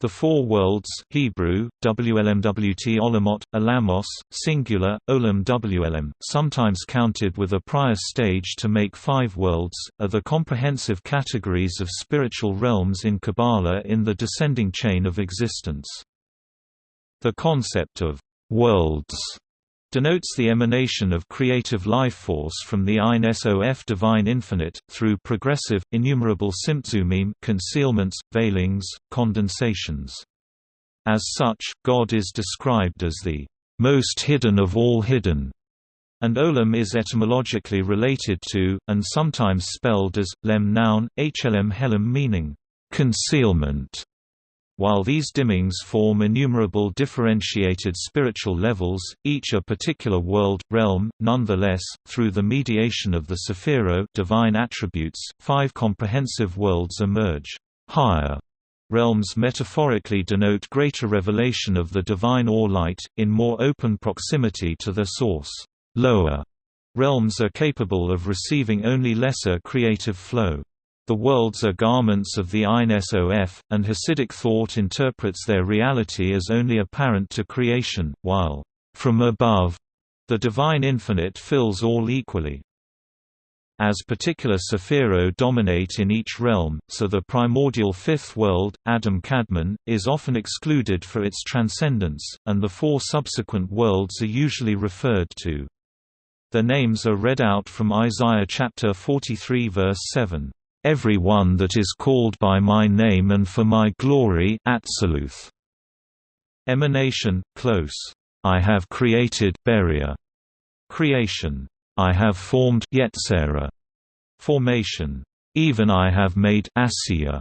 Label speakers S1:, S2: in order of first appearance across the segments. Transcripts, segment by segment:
S1: The Four Worlds Hebrew, WLMWT Olamot, Alamos, singular, Olam WLM, sometimes counted with a prior stage to make five worlds, are the comprehensive categories of spiritual realms in Kabbalah in the descending chain of existence. The concept of «worlds» denotes the emanation of creative life force from the Ein Sof divine infinite, through progressive, innumerable tzimtzumim concealments, veilings, condensations. As such, God is described as the most hidden of all hidden, and olam is etymologically related to, and sometimes spelled as, lem noun, hlm helem meaning, concealment. While these dimmings form innumerable differentiated spiritual levels, each a particular world, realm, nonetheless, through the mediation of the Sephiro divine attributes, five comprehensive worlds emerge. Higher realms metaphorically denote greater revelation of the divine or light, in more open proximity to their source. Lower realms are capable of receiving only lesser creative flow. The worlds are garments of the Ein Sof, and Hasidic thought interprets their reality as only apparent to creation, while, from above, the divine infinite fills all equally. As particular Sephiro dominate in each realm, so the primordial fifth world, Adam Kadmon, is often excluded for its transcendence, and the four subsequent worlds are usually referred to. Their names are read out from Isaiah chapter 43 verse 7 every one that is called by my name and for my glory Atziluth. Emanation, close. I have created Beria. Creation. I have formed Yetzirah. Formation. Even I have made Asiya.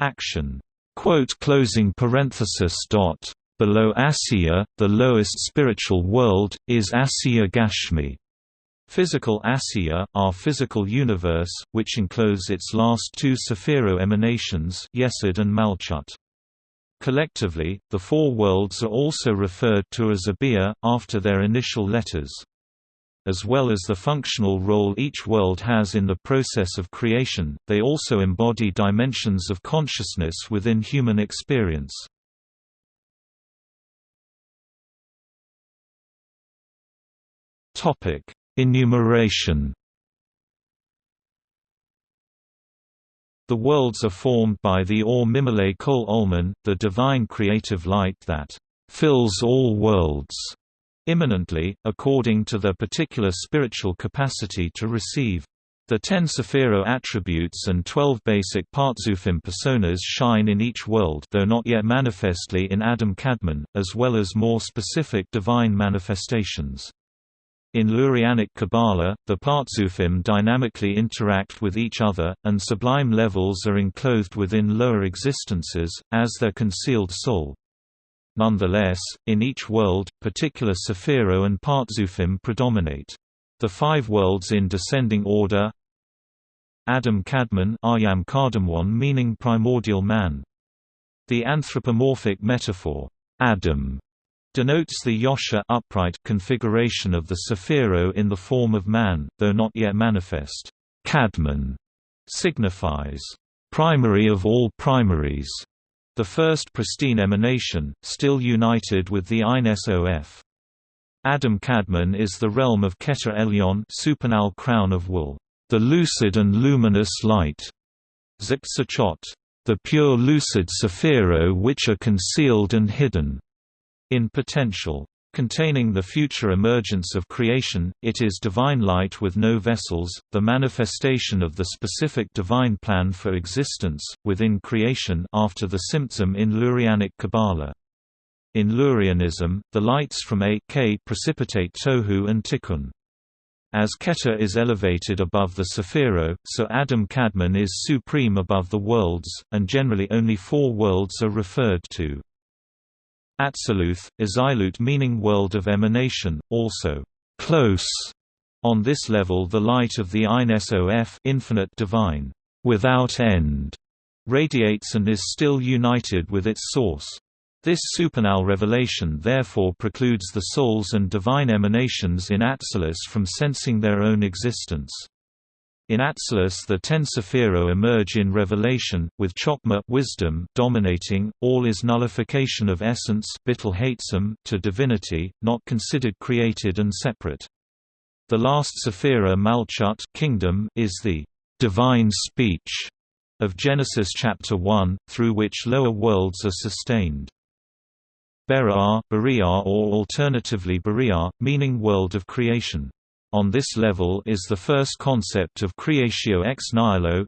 S1: Action. Quote closing parenthesis dot. Below Asiya, the lowest spiritual world, is Asiya Gashmi. Physical Asiya, our physical universe, which encloses its last two Sephiro emanations Yesod and Malchut. Collectively, the four worlds are also referred to as Abia, after their initial letters. As well as the functional role each world has in the process of creation, they also embody dimensions of consciousness within human experience. Topic: Enumeration The worlds are formed by the Or Mimile Kol Olman, the divine creative light that fills all worlds immanently, according to their particular spiritual capacity to receive. The ten Sephiro attributes and twelve basic Partzufim personas shine in each world though not yet manifestly in Adam Kadmon, as well as more specific divine manifestations. In Lurianic Kabbalah, the Partzufim dynamically interact with each other, and sublime levels are enclosed within lower existences, as their concealed soul. Nonetheless, in each world, particular Sephiro and Partzufim predominate. The five worlds in descending order Adam Kadmon Ayam Kardamwan meaning primordial man. The anthropomorphic metaphor, Adam, denotes the yosher upright configuration of the Sephiro in the form of man, though not yet manifest. Kadmon signifies primary of all primaries, the first pristine emanation, still united with the Ein Sof. Adam Kadmon is the realm of Keter Elyon supernal crown of wool, the lucid and luminous light, Zipsachot, the pure lucid Sephiro which are concealed and hidden. In potential, containing the future emergence of creation, it is divine light with no vessels, the manifestation of the specific divine plan for existence, within creation after the tzimtzum in Lurianic Kabbalah. In Lurianism, the lights from A K precipitate Tohu and Tikkun. As Keter is elevated above the Sephiro, so Adam Kadmon is supreme above the worlds, and generally only four worlds are referred to. Atziluth, Azilut meaning world of emanation, also close. On this level the light of the Ein Sof infinite divine, without end, radiates and is still united with its source. This supernal revelation therefore precludes the souls and divine emanations in Atzilus from sensing their own existence. In Atzilus the ten Sephiro emerge in revelation, with Chokmah wisdom dominating, all is nullification of essence to divinity, not considered created and separate. The last Sephira Malchut kingdom is the divine speech of Genesis chapter 1, through which lower worlds are sustained. Beriah, Beriah or alternatively Beriah, meaning world of creation. On this level is the first concept of creatio ex nihilo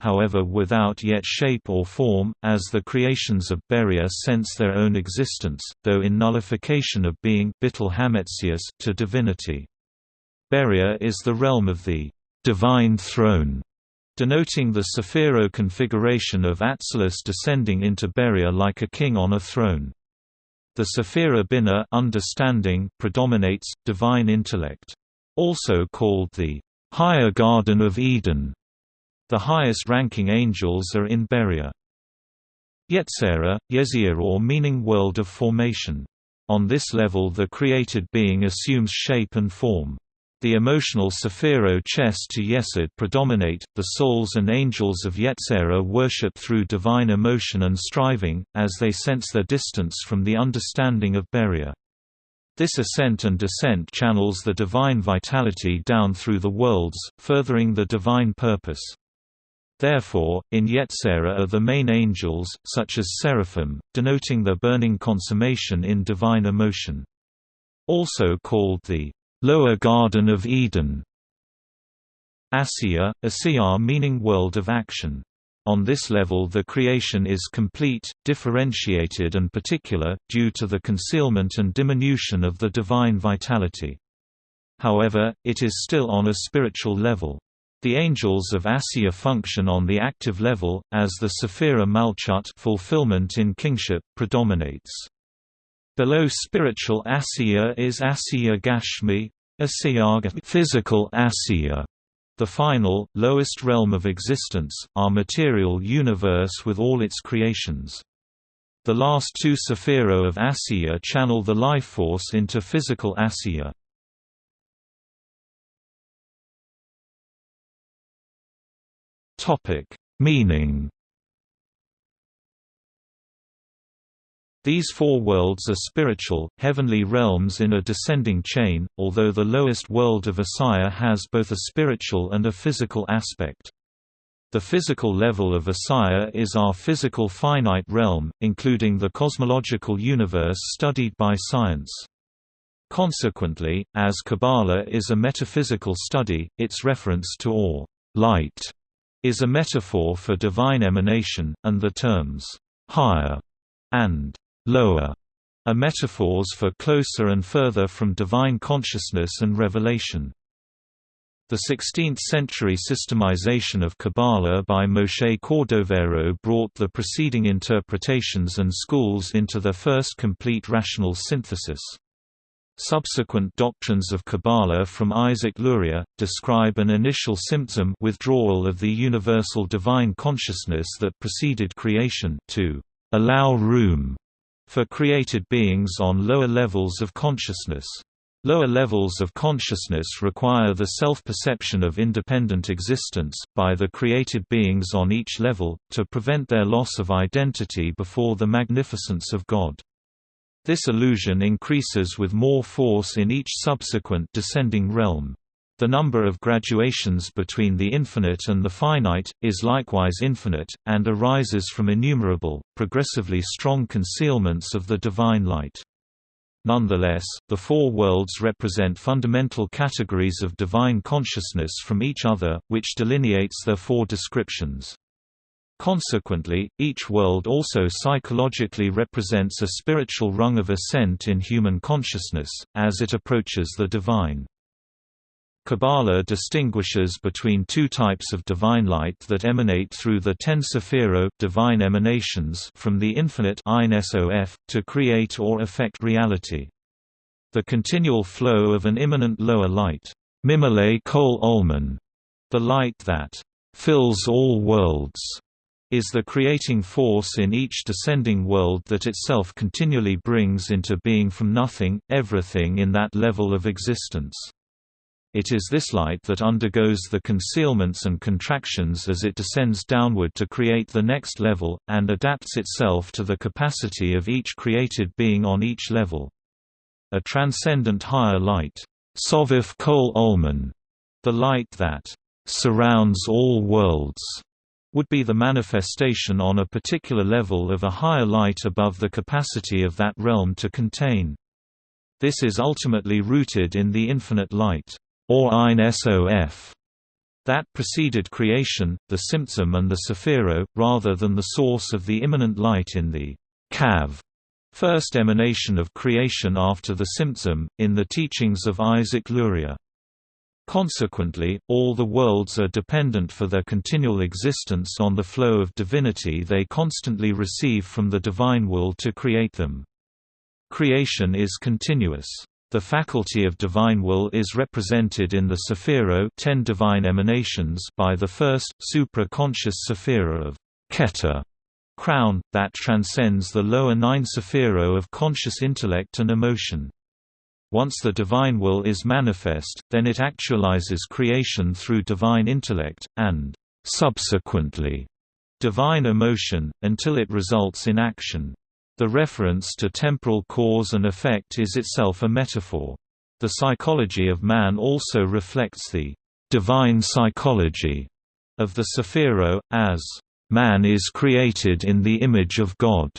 S1: however without yet shape or form, as the creations of Beriah sense their own existence, though in nullification of being to divinity. Beriah is the realm of the divine throne, denoting the Sephiro configuration of Atzilus descending into Beriah like a king on a throne. The Sephira Binah understanding predominates, divine intellect also called the higher Garden of Eden. The highest-ranking angels are in Beriah. Yetzirah, Yezir or meaning world of formation. On this level the created being assumes shape and form. The emotional Sephiro Chesed to Yesod predominate, the souls and angels of Yetzirah worship through divine emotion and striving, as they sense their distance from the understanding of Beriah. This ascent and descent channels the divine vitality down through the worlds, furthering the divine purpose. Therefore, in Yetzirah are the main angels, such as seraphim, denoting their burning consummation in divine emotion. Also called the lower Garden of Eden. Asiya, Asiyah meaning world of action. On this level the creation is complete, differentiated and particular, due to the concealment and diminution of the divine vitality. However, it is still on a spiritual level. The angels of Asiya function on the active level, as the Sephira Malchut fulfillment in kingship predominates. Below spiritual Asiya is Asiya Gashmi, Asiya physical Asiya, the final, lowest realm of existence, our material universe with all its creations. The last two Sephiro of Asiya channel the life force into physical Asiya. Meaning These four worlds are spiritual, heavenly realms in a descending chain, although the lowest world of Asiya has both a spiritual and a physical aspect. The physical level of Asiya is our physical finite realm, including the cosmological universe studied by science. Consequently, as Kabbalah is a metaphysical study, its reference to or light is a metaphor for divine emanation, and the terms higher and lower are metaphors for closer and further from divine consciousness and revelation. The 16th-century systemization of Kabbalah by Moshe Cordovero brought the preceding interpretations and schools into their first complete rational synthesis. Subsequent doctrines of Kabbalah from Isaac Luria, describe an initial tzimtzum withdrawal of the universal divine consciousness that preceded creation to allow room for created beings on lower levels of consciousness. Lower levels of consciousness require the self-perception of independent existence, by the created beings on each level, to prevent their loss of identity before the magnificence of God. This illusion increases with more force in each subsequent descending realm. The number of graduations between the infinite and the finite, is likewise infinite, and arises from innumerable, progressively strong concealments of the divine light. Nonetheless, the four worlds represent fundamental categories of divine consciousness from each other, which delineates their four descriptions. Consequently, each world also psychologically represents a spiritual rung of ascent in human consciousness, as it approaches the divine. Kabbalah distinguishes between two types of divine light that emanate through the ten sephiro divine emanations from the infinite to create or affect reality. The continual flow of an immanent lower light, Kol Ulman, the light that fills all worlds, is the creating force in each descending world that itself continually brings into being from nothing, everything in that level of existence. It is this light that undergoes the concealments and contractions as it descends downward to create the next level, and adapts itself to the capacity of each created being on each level. A transcendent higher light, Sovif Kol Ulman, the light that surrounds all worlds, would be the manifestation on a particular level of a higher light above the capacity of that realm to contain. This is ultimately rooted in the infinite light or Ein Sof, that preceded creation, the tzimtzum and the Sephiro, rather than the source of the immanent light in the Kav, first emanation of creation after the tzimtzum, in the teachings of Isaac Luria. Consequently, all the worlds are dependent for their continual existence on the flow of divinity they constantly receive from the divine will to create them. Creation is continuous. The faculty of divine will is represented in the Sephiro ten divine emanations by the first, supra-conscious Sephira of Keter crown, that transcends the lower nine Sephiro of conscious intellect and emotion. Once the divine will is manifest, then it actualizes creation through divine intellect, and subsequently, divine emotion, until it results in action. The reference to temporal cause and effect is itself a metaphor. The psychology of man also reflects the divine psychology of the Sephiro, as man is created in the image of God.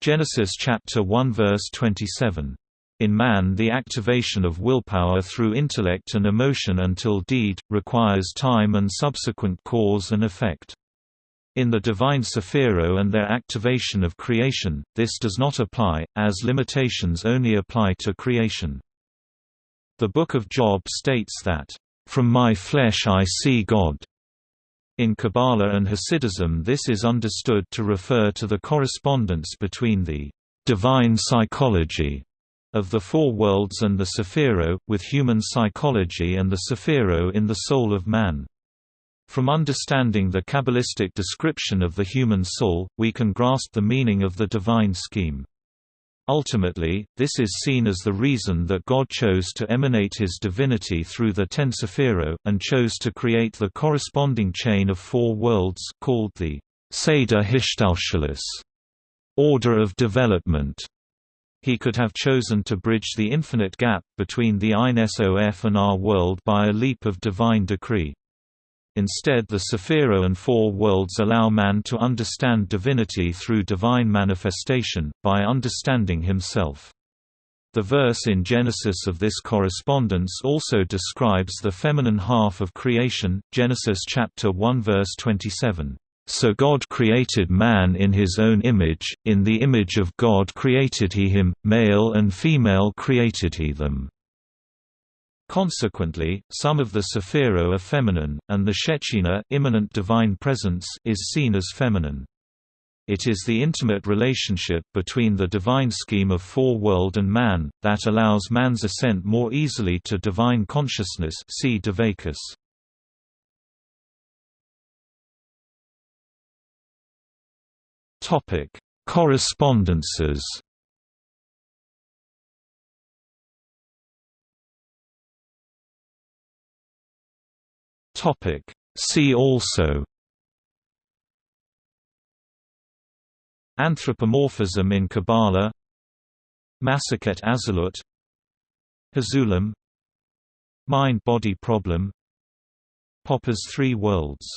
S1: Genesis chapter 1 verse 27. In man the activation of willpower through intellect and emotion until deed, requires time and subsequent cause and effect. In the divine Sephiro and their activation of creation, this does not apply, as limitations only apply to creation. The Book of Job states that, "...from my flesh I see God." In Kabbalah and Hasidism this is understood to refer to the correspondence between the divine psychology of the four worlds and the Sephiro, with human psychology and the Sephiro in the soul of man. From understanding the Kabbalistic description of the human soul, we can grasp the meaning of the divine scheme. Ultimately, this is seen as the reason that God chose to emanate his divinity through the ten Sephiro, and chose to create the corresponding chain of four worlds called the Seder Hishtalshelus order of development. He could have chosen to bridge the infinite gap between the Ein Sof and our world by a leap of divine decree. Instead the Sephiro and Four Worlds allow man to understand divinity through divine manifestation, by understanding himself. The verse in Genesis of this correspondence also describes the feminine half of creation, Genesis chapter 1 verse 27. So God created man in his own image, in the image of God created he him, male and female created he them. Consequently, some of the Sephiro are feminine, and the Shekhinah immanent divine presence is seen as feminine. It is the intimate relationship between the divine scheme of four-world and man, that allows man's ascent more easily to divine consciousness see Deveikus. Correspondences Topic. See also Anthropomorphism in Kabbalah Masechet Azalut Hazulam Mind-body problem Popper's Three Worlds